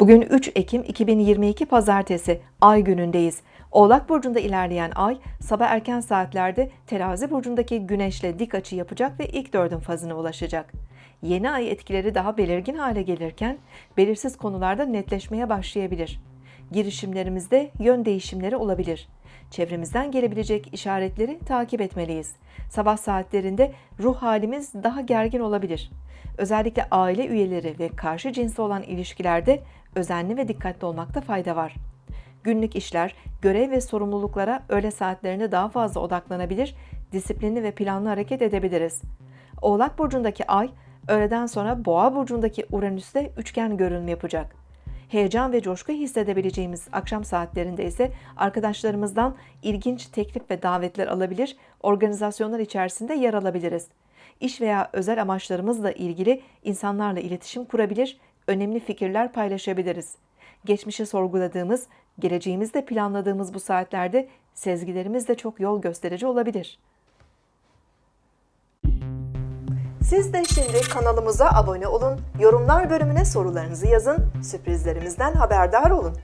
Bugün 3 Ekim 2022 Pazartesi Ay günündeyiz. Oğlak burcunda ilerleyen ay sabah erken saatlerde Terazi burcundaki Güneşle dik açı yapacak ve ilk dördün fazına ulaşacak. Yeni ay etkileri daha belirgin hale gelirken belirsiz konularda netleşmeye başlayabilir. Girişimlerimizde yön değişimleri olabilir. Çevremizden gelebilecek işaretleri takip etmeliyiz. Sabah saatlerinde ruh halimiz daha gergin olabilir. Özellikle aile üyeleri ve karşı cinsle olan ilişkilerde özenli ve dikkatli olmakta fayda var. Günlük işler, görev ve sorumluluklara öğle saatlerinde daha fazla odaklanabilir, disiplinli ve planlı hareket edebiliriz. Oğlak burcundaki ay, öğleden sonra Boğa burcundaki Uranüs'te üçgen görünüm yapacak. Heyecan ve coşku hissedebileceğimiz akşam saatlerinde ise arkadaşlarımızdan ilginç teklif ve davetler alabilir, organizasyonlar içerisinde yer alabiliriz. İş veya özel amaçlarımızla ilgili insanlarla iletişim kurabilir, önemli fikirler paylaşabiliriz. Geçmişi sorguladığımız, geleceğimizde planladığımız bu saatlerde sezgilerimiz de çok yol gösterici olabilir. Siz de şimdi kanalımıza abone olun, yorumlar bölümüne sorularınızı yazın, sürprizlerimizden haberdar olun.